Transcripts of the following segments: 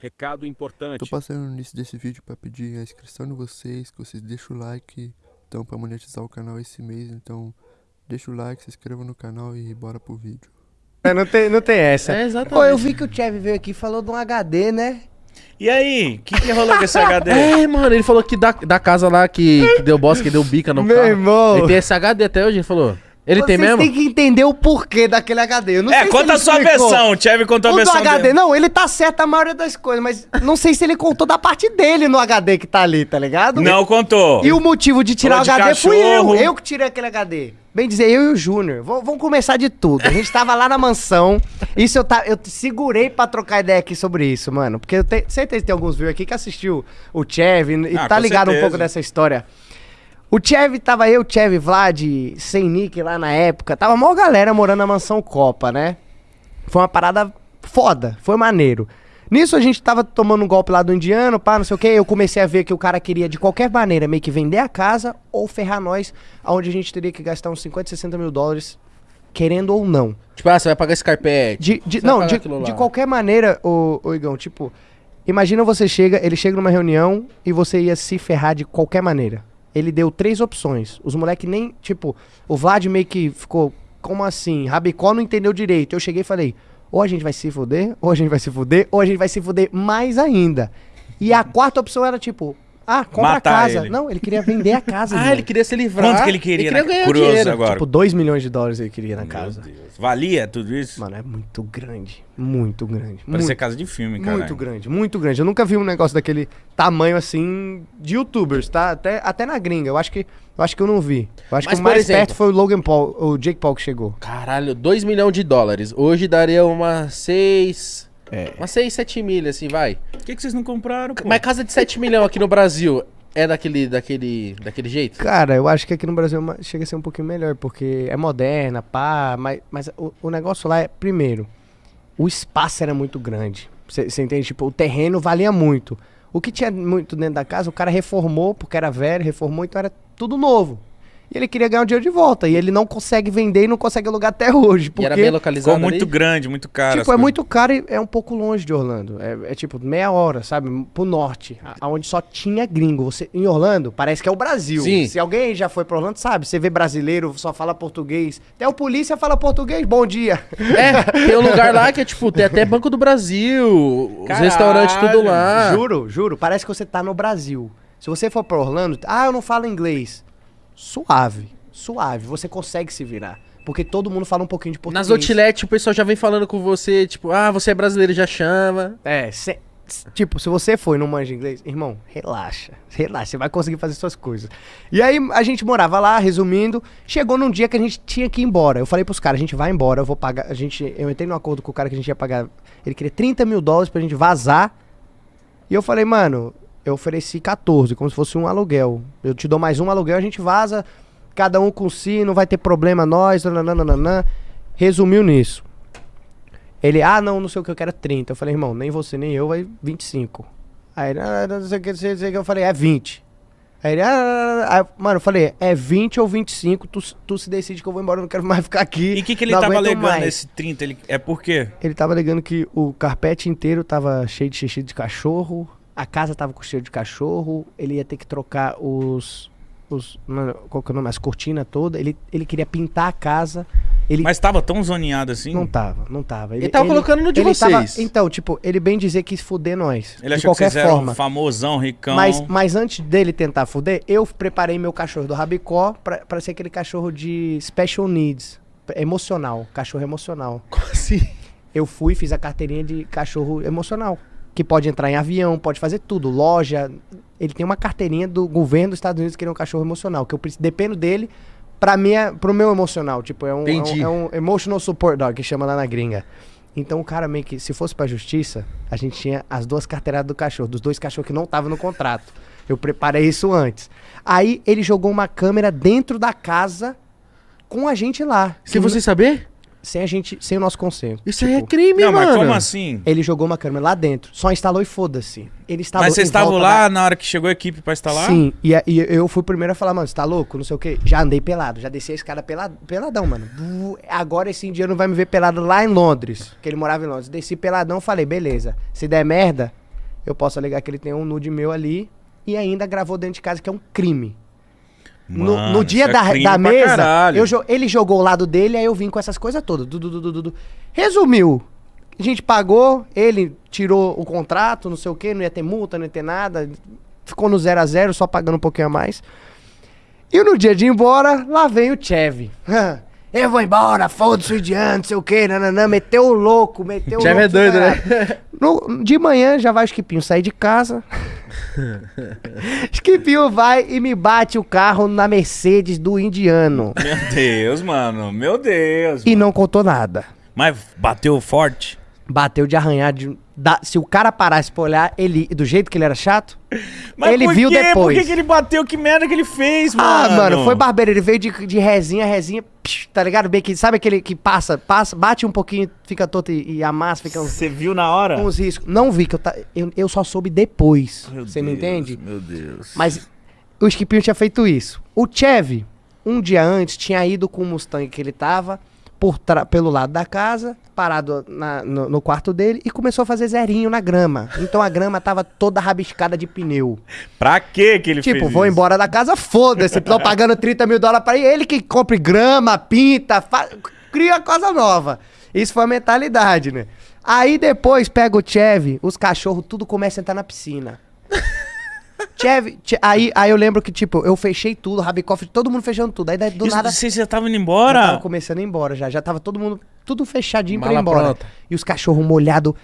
Recado importante. Tô passando no início desse vídeo pra pedir a inscrição de vocês, que vocês deixem o like, então pra monetizar o canal esse mês, então deixa o like, se inscreva no canal e bora pro vídeo. É, não, tem, não tem essa. É, exatamente. Pô, eu vi que o Chev veio aqui e falou de um HD, né? E aí, o que, que rolou com esse HD? É, mano, ele falou que da, da casa lá que, que deu bosta, que deu bica no Meu carro. irmão. Ele tem esse HD até hoje, ele falou. Ele tem Vocês mesmo? têm que entender o porquê daquele HD. Eu não É, sei se conta ele a sua explicou. versão. O Chevy contou a O do versão HD, dele. não, ele tá certo a maioria das coisas, mas não sei se ele contou da parte dele no HD que tá ali, tá ligado? Não contou. E o motivo de tirar Falou o de HD fui cachorro. eu. Eu que tirei aquele HD. Bem dizer, eu e o Júnior. Vamos começar de tudo. A gente tava lá na mansão. Isso eu, tá, eu segurei pra trocar ideia aqui sobre isso, mano. Porque eu tenho certeza que tem alguns viewers aqui que assistiu o Chev e Ah, tá ligado um certeza. pouco dessa história. O Chev, tava eu, Chev, Vlad, sem Nick lá na época. Tava maior galera morando na mansão Copa, né? Foi uma parada foda, foi maneiro. Nisso a gente tava tomando um golpe lá do indiano, pá, não sei o que. Eu comecei a ver que o cara queria de qualquer maneira meio que vender a casa ou ferrar nós, aonde a gente teria que gastar uns 50, 60 mil dólares, querendo ou não. Tipo, ah, você vai pagar esse carpete. De, de- não, de, de qualquer maneira, ô, ô Igão, tipo, imagina você chega, ele chega numa reunião e você ia se ferrar de qualquer maneira. Ele deu três opções. Os moleques nem, tipo, o Vlad meio que ficou, como assim? Rabicó não entendeu direito. Eu cheguei e falei, ou a gente vai se fuder, ou a gente vai se fuder, ou a gente vai se fuder mais ainda. E a quarta opção era tipo, ah, compra a casa. ele. Não, ele queria vender a casa. Ah, ele queria se livrar. Quanto que ele queria, né? ganhar Curioso dinheiro. agora. Tipo, 2 milhões de dólares ele queria na Meu casa. Deus. Valia tudo isso? Mano, é muito grande. Muito grande. Parecia muito casa de filme, cara. Muito grande, muito grande. Eu nunca vi um negócio daquele tamanho assim de youtubers, tá? Até, até na gringa. Eu acho que eu acho que eu não vi. Eu acho Mas, que o mais exemplo- perto foi o Logan Paul, o Jake Paul que chegou. Caralho, 2 milhões de dólares. Hoje daria umas 6. É. Umas 6, 7 milhas, assim, vai. Por que, que vocês não compraram, pô? Mas casa de 7 milhões aqui no Brasil é daquele, daquele, daquele jeito? Cara, eu acho que aqui no Brasil é chega a ser um pouquinho melhor, porque é moderna, pá, mas, mas o, o negócio lá é, primeiro, o espaço era muito grande. Você entende? Tipo, o terreno valia muito. O que tinha muito dentro da casa, o cara reformou, porque era velho, reformou, então era tudo novo. E ele queria ganhar o dinheiro de volta. E ele não consegue vender e não consegue alugar até hoje. E Porque, era bem localizado Ficou muito ali? grande, muito caro. tipo, é coisas. muito caro e é um pouco longe de Orlando. É, é tipo meia hora, sabe? Pro norte, aonde só tinha gringo. Você, em Orlando, parece que é o Brasil. Sim. Se alguém já foi pra Orlando, sabe? Você vê brasileiro, só fala português. Até o polícia fala português, bom dia. É, tem um lugar lá que é tipo, tem até Banco do Brasil, os Caralho, restaurantes tudo lá. Juro, juro. Parece que você tá no Brasil. Se você for pra Orlando, ah, eu não falo inglês. Suave, suave. Você consegue se virar. Porque todo mundo fala um pouquinho de português. Nas outlet o pessoal já vem falando com você, tipo, ah, você é brasileiro, já chama. É, s- tipo, se você foi não manja inglês, irmão, relaxa, relaxa, você vai conseguir fazer suas coisas. E aí a gente morava lá, resumindo, chegou num dia que a gente tinha que ir embora. Eu falei pros caras, a gente vai embora, eu vou pagar, a gente, eu entrei num acordo com o cara que a gente ia pagar, ele queria 30 mil dólares pra gente vazar. E eu falei, mano, eu ofereci 14, como se fosse um aluguel. Eu te dou mais um aluguel, a gente vaza, cada um com si, não vai ter problema nós, nananana. Resumiu nisso. Ele, ah, não, não sei o que, eu quero 30. Eu falei, irmão, nem você nem eu, vai 25. Aí ah, não sei o que, não sei o que, eu falei, é 20. Aí ele, ah, aí, mano, eu falei, é 20 ou 25, tu, tu se decide que eu vou embora, eu não quero mais ficar aqui. E o que, que ele tava alegando mais. nesse 30? Ele... É por quê? Ele tava alegando que o carpete inteiro tava cheio de xixi de cachorro, a casa tava com cheiro de cachorro, ele ia ter que trocar os. os mano, qual que é o nome? As cortinas todas. Ele, ele queria pintar a casa. Ele Mas tava tão zoneado assim? não tava, não tava. Ele tava colocando no de ele tava- vocês. então, tipo, ele bem dizer que quis fuder nós. Ele de achou que qualquer vocês eram forma. famosão, ricão. Mas, mas antes dele tentar fuder, eu preparei meu cachorro do Rabicó pra, pra ser aquele cachorro de special needs. Emocional. Cachorro emocional. Como assim? Eu fui e fiz a carteirinha de cachorro emocional. Que pode entrar em avião, pode fazer tudo. Loja. Ele tem uma carteirinha do governo dos Estados Unidos que ele é um cachorro emocional. Que eu preciso- dependo dele pra minha, pro meu emocional. Tipo, é um, é um, é um emotional support dog, que chama lá na gringa. Então o cara meio que, se fosse pra justiça, a gente tinha as duas carteiradas do cachorro, dos dois cachorros que não estavam no contrato. Eu preparei isso antes. Aí ele jogou uma câmera dentro da casa com a gente lá. Sem você saber? Sem a gente, sem o nosso conselho. Isso aí é Tipo, crime, Não, mano. mas como assim? Ele jogou uma câmera lá dentro, só instalou e foda-se. Ele instalou Mas vocês estavam lá da- na hora que chegou a equipe pra instalar? Sim, e, a- e eu fui o primeiro a falar, mano, você tá louco? Não sei o quê. Já andei pelado, já desci a escada pelado, peladão, mano. Agora esse indiano vai me ver pelado lá em Londres, que ele morava em Londres. Desci peladão, falei, beleza. Se der merda, eu posso alegar que ele tem um nude meu ali e ainda gravou dentro de casa, que é um crime. No, Mano, no dia isso é da, da mesa, eu ele jogou o lado dele, aí eu vim com essas coisas todas. Du, du, du. Resumiu. A gente pagou, ele tirou o contrato, não sei o que, não ia ter multa, não ia ter nada. Ficou no zero a zero, só pagando um pouquinho a mais. E no dia de ir embora, lá vem o Chevy. Eu vou embora, foda-se o indiano, não sei o que, nananã, meteu o louco, meteu o Chevy louco. é doido, né? No- de manhã já vai o Skipinho sair de casa. Skipinho vai e me bate o carro na Mercedes do indiano. Meu Deus, mano. Meu Deus. E mano. não contou nada. Mas bateu forte? Bateu de arranhar. De, da- se o cara parasse pra olhar, ele, do jeito que ele era chato, Mas ele por viu quê? Por depois. que, que ele bateu? Que merda que ele fez, mano? Ah, mano, foi barbeiro. Ele veio de, de resinha, resinha, psh, tá ligado? Bem que, sabe aquele que passa, passa, bate um pouquinho, fica todo e, e amassa, fica uns, Você viu na hora? uns riscos. Não vi, que eu, eu, eu só soube depois. Você me entende? Meu Deus. Mas o Skipinho tinha feito isso. O Chevy, um dia antes, tinha ido com o Mustang que ele tava por pelo lado da casa, parado na- no, no quarto dele e começou a fazer zerinho na grama. Então a grama tava toda rabiscada de pneu. Pra que que ele tipo, fez vou isso? embora da casa, foda-se. Tô pagando 30 mil dólares pra ele. Ele que compre grama, pinta, cria coisa nova. Isso foi a mentalidade, né? Aí depois pega o Chevy, os cachorros tudo começa a entrar na piscina. Chevy, Che- aí, aí eu lembro que, tipo, eu fechei tudo, Rabicoff, todo mundo fechando tudo. Aí daí, do Isso, nada. Você já tava indo Já embora? tava começando a ir embora já. Já tava todo mundo, tudo fechadinho pra ir Mala embora. pronta. E os cachorros molhados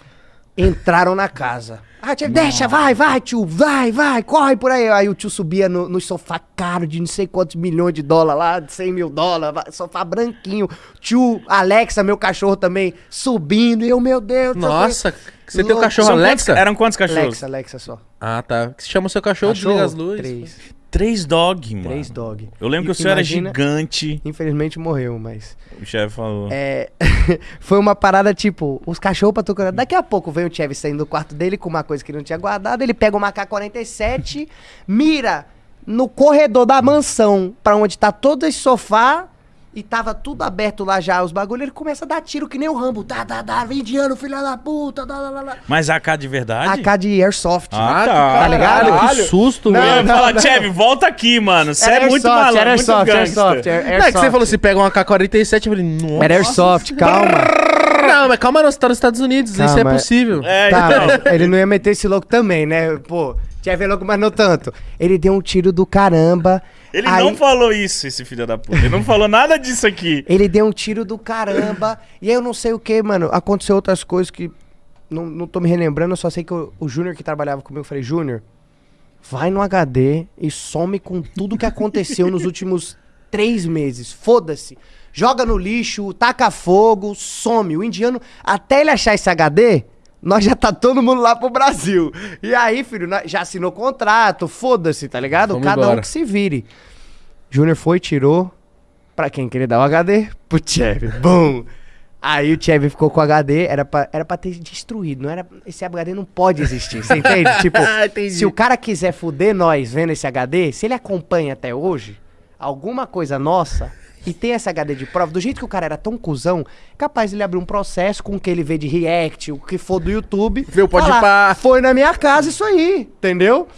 entraram na casa. Ah, tio, deixa, vai, vai, tio, vai, vai, corre por aí. Aí o tio subia no, no sofá caro de não sei quantos milhões de dólares lá, de 100 mil dólares, sofá branquinho. Tio Alexa, meu cachorro também, subindo. E eu, meu Deus. Nossa, você tem o cachorro São quantos- Alexa? eram quantos cachorros? Alexa, Alexa só. Ah, tá. Que se chama o seu cachorro, desliga as luzes. Três. Três dog, mano. Três dog. Eu lembro que o senhor era gigante. Infelizmente morreu, mas. O chefe falou. É, foi uma parada tipo, os cachorros pra tocar. Daqui a pouco vem o Chevy saindo do quarto dele com uma coisa que ele não tinha guardado. Ele pega o AK-47, mira no corredor da mansão, pra onde tá todo esse sofá. E tava tudo aberto lá já, os bagulhos. Ele começa a dar tiro que nem o Rambo. Dá, dá, dá, indiano, filha da puta. Dá, dá, dá. Mas AK de verdade? AK de Airsoft. Ah, que tá. Tá ligado? Caralho, que susto, Não, velho. não. Chevy, volta aqui, mano. Você é muito Airsoft, malandro, era muito Airsoft. Airsoft, Air- Não, é que você Airsoft. falou assim, pega um AK-47, eu falei, nossa. Era Airsoft, calma. Não, mas calma, não, você tá nos Estados Unidos, isso é Calma, é- possível. É, Tá, então. ele não ia meter esse louco também, né? Pô, tinha ver louco, mas não tanto. Ele deu um tiro do caramba. Ele aí- não falou isso, esse filho da puta. Ele não falou nada disso aqui. Ele deu um tiro do caramba. e aí eu não sei o que, mano. Aconteceu outras coisas que. Não, não tô me relembrando, eu só sei que o, o Júnior que trabalhava comigo, eu falei, Júnior, vai no HD e some com tudo que aconteceu nos últimos três meses. Foda-se. Joga no lixo, taca fogo, some. O indiano, até ele achar esse HD, nós já tá todo mundo lá pro Brasil. E aí, filho, já assinou contrato, foda-se, tá ligado? Vamos Cada um embora. que se vire. Júnior foi, tirou. Pra quem queria dar o HD? Pro Chevy. Bum! Aí o Chevy ficou com o HD, era pra, era pra ter destruído. Não era, esse HD não pode existir, você entende? tipo, Entendi. se o cara quiser fuder nós vendo esse HD, se ele acompanha até hoje, alguma coisa nossa, e tem esse HD de prova, do jeito que o cara era tão cuzão, capaz ele abrir um processo com o que ele vê de react, o que for do YouTube. Vê o Pode falar. Foi na minha casa isso aí, entendeu?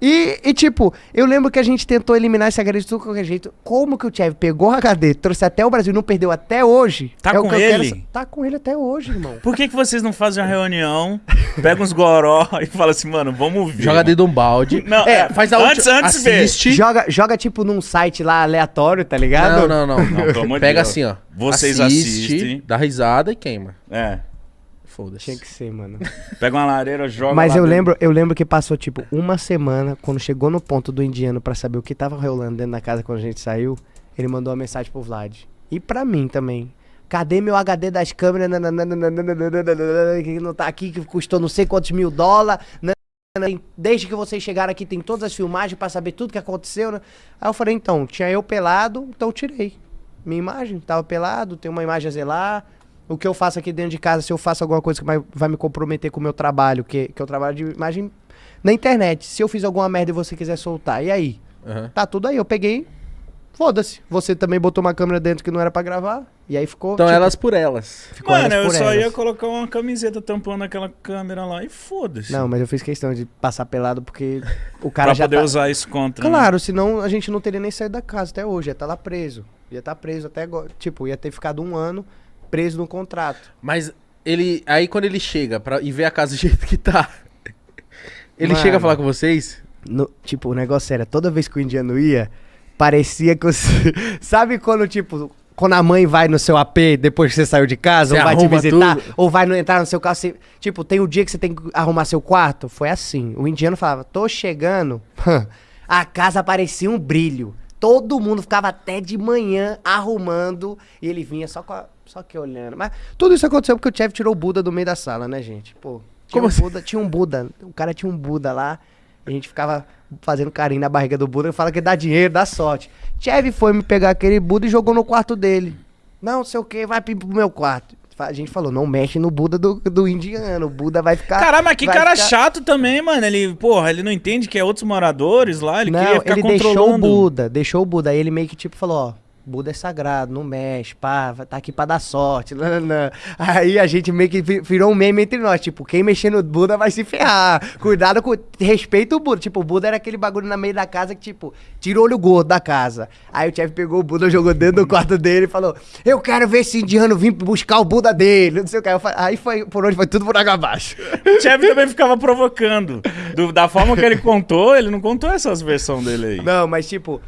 E, e, tipo, eu lembro que a gente tentou eliminar esse HD de tudo qualquer jeito. Como que o Chevy pegou o HD, trouxe até o Brasil e não perdeu até hoje? Tá é o com quero ele? sa- Tá com ele até hoje, irmão. Por que, que vocês não fazem uma reunião, pegam uns goró e falam assim, mano, vamos ver. Joga dentro de um balde. Não, é, faz a antes- última. antes assiste. Joga, joga, tipo, num site lá aleatório, tá ligado? Não, não, não. Não, pelo amor de Pega Deus. assim, ó. Vocês Assiste, assistem. Dá risada e queima. É. Foda-se. Tinha que ser, mano. Pega uma lareira, joga Mas lá eu dentro. lembro, eu lembro que passou, tipo, uma semana, quando chegou no ponto do indiano pra saber o que tava rolando dentro da casa quando a gente saiu, ele mandou uma mensagem pro Vlad. E pra mim também. Cadê meu HD das câmeras? Que não tá aqui, que custou não sei quantos mil dólares. Desde que vocês chegaram aqui, tem todas as filmagens pra saber tudo que aconteceu, né? Aí eu falei, então, tinha eu pelado, então eu tirei. Minha imagem, tava pelado, tem uma imagem a zelar. O que eu faço aqui dentro de casa, se eu faço alguma coisa que vai, vai me comprometer com o meu trabalho, que, que eu trabalho de imagem na internet. Se eu fiz alguma merda e você quiser soltar, e aí? Aham. Tá tudo aí. Eu peguei, foda-se. Você também botou uma câmera dentro que não era pra gravar. E aí ficou. Então tipo, elas por elas. ficou Mano, elas eu por só elas. ia colocar uma camiseta tampando aquela câmera lá e foda-se. Não, mas eu fiz questão de passar pelado porque o cara pra já poder tá... usar isso contra. né? Claro, senão a gente não teria nem saído da casa até hoje. Ia estar lá preso. Ia estar preso até agora. Tipo, ia ter ficado um ano preso no contrato. Mas ele. Aí quando ele chega pra, e vê a casa do jeito que tá. Ele Mano. chega a falar com vocês? No- tipo, o negócio era, toda vez que o indiano ia, parecia que você. Sabe quando, tipo, quando a mãe vai no seu AP depois que você saiu de casa, Você ou vai te visitar, tudo. ou vai no, entrar no seu carro, você- tipo, tem o dia que você tem que arrumar seu quarto? Foi assim. O indiano falava, tô chegando, a casa parecia um brilho. Todo mundo ficava até de manhã arrumando e ele vinha só, com a- só que olhando. Mas tudo isso aconteceu porque o Chev tirou o Buda do meio da sala, né, gente? Pô, tinha Como um assim? Buda, tinha um Buda. O cara tinha um Buda lá. A gente ficava fazendo carinho na barriga do Buda. Fala que dá dinheiro, dá sorte. Chev foi me pegar aquele Buda e jogou no quarto dele. Não, sei o que, vai pro meu quarto. A gente falou, não mexe no Buda do, do indiano. O Buda vai ficar. Caralho, mas que cara ficar- chato também, mano. Ele, porra, ele não entende que é outros moradores lá, ele não, queria ficar ele deixou o controlando. Buda, deixou o Buda. Aí ele meio que tipo falou, ó, Buda é sagrado, não mexe, pá, tá aqui pra dar sorte. nananã. Aí a gente meio que vi- virou um meme entre nós, tipo, quem mexer no Buda vai se ferrar. Cuidado com, respeita o Buda. Tipo, o Buda era aquele bagulho na meio da casa que, tipo, tira o olho gordo da casa. Aí o chefe pegou o Buda, jogou dentro do quarto dele e falou, eu quero ver esse indiano vir buscar o Buda dele, não sei o que. Aí foi, por onde foi tudo por água abaixo. O Chevy também ficava provocando. Do- da forma que ele contou, ele não contou essas versões dele aí. Não, mas tipo,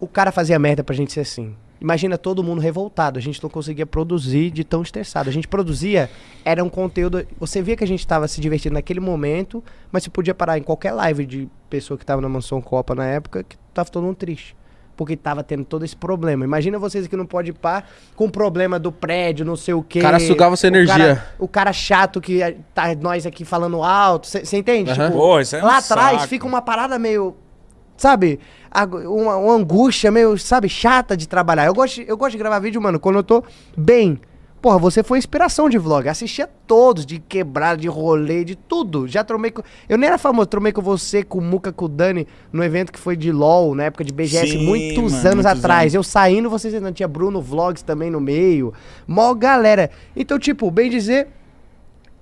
o cara fazia merda pra gente ser assim. Imagina todo mundo revoltado, a gente não conseguia produzir de tão estressado. A gente produzia, era um conteúdo. Você via que a gente tava se divertindo naquele momento, mas você podia parar em qualquer live de pessoa que tava na Mansão Copa na época, que tava todo mundo triste. Porque tava tendo todo esse problema. Imagina vocês que não pode ir pá com o problema do prédio, não sei o quê. O cara sugava sua O cara- energia. O cara, chato que eh, tá nós aqui falando alto. Você entende? Aham. Tipo, Pô, isso é um lá atrás fica uma parada meio. Sabe? Uma, uma angústia meio, sabe, chata de trabalhar. Eu gosto, de- eu gosto de gravar vídeo, mano, quando eu tô bem. Porra, você foi inspiração de vlog. Assistia todos, de quebrada, de rolê, de tudo. Já tromei com. Eu nem era famoso, tromei com você, com o Muca, com o Dani, no evento que foi de LOL, na época de BGS, Sim, muitos mano, anos muitos atrás. anos. Eu saindo, vocês ainda tinha Bruno Vlogs também no meio. Mó galera. Então, tipo, bem dizer,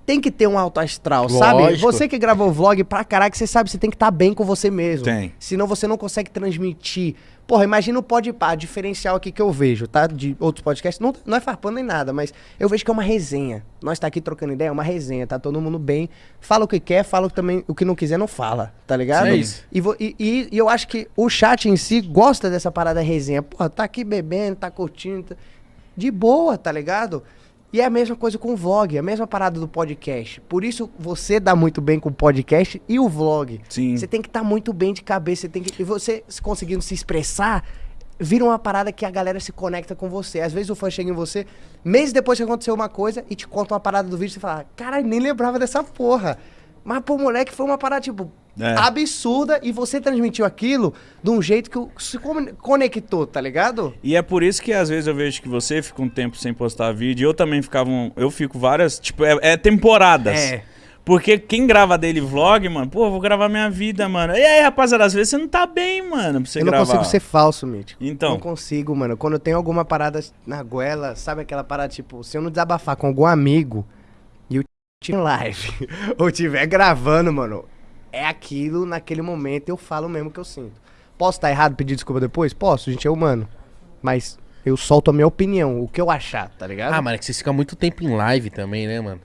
tem que ter um alto astral, sabe? Lógico. Você que gravou vlog pra caraca, você sabe, você tem que estar bem com você mesmo. Tem. Senão você não consegue transmitir. Porra, imagina o Podpah, diferencial aqui que eu vejo, tá? De outros podcasts, não, não é farpando nem nada, mas eu vejo que é uma resenha. Nós tá aqui trocando ideia, é uma resenha, tá todo mundo bem. Fala o que quer, fala o que também o que não quiser, não fala, tá ligado? É isso. E, e- e- e eu acho que o chat em si gosta dessa parada resenha. Porra, tá aqui bebendo, tá curtindo. tá- De boa, tá ligado? E é a mesma coisa com o vlog, a mesma parada do podcast. Por isso você dá muito bem com o podcast e o vlog. Sim. Você tem que estar muito bem de cabeça, você tem que e você se conseguindo se expressar, vira uma parada que a galera se conecta com você. Às vezes o fã chega em você, meses depois que aconteceu uma coisa e te conta uma parada do vídeo, você fala: "Caralho, nem lembrava dessa porra". Mas pro moleque foi uma parada tipo É. absurda e você transmitiu aquilo de um jeito que se conectou, tá ligado? E é por isso que às vezes eu vejo que você fica um tempo sem postar vídeo. e Eu também ficava. um- eu fico várias. Tipo, é, é temporadas. É. Porque quem grava dele vlog, mano, pô, vou gravar minha vida, mano. E aí, rapaziada, às vezes você não tá bem, mano, pra você eu não gravar. consigo ser falso, Mítico. Então. Não consigo, mano. Quando eu tenho alguma parada na goela, sabe aquela parada, tipo, se eu não desabafar com algum amigo e eu tiver em live ou tiver gravando, mano, é aquilo naquele momento eu falo mesmo que eu sinto. Posso estar errado, pedir desculpa depois? Posso, a gente é humano. Mas eu solto a minha opinião, o que eu achar, tá ligado? Ah, mano, é que vocês ficam muito tempo em live também, né, mano?